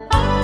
Oh,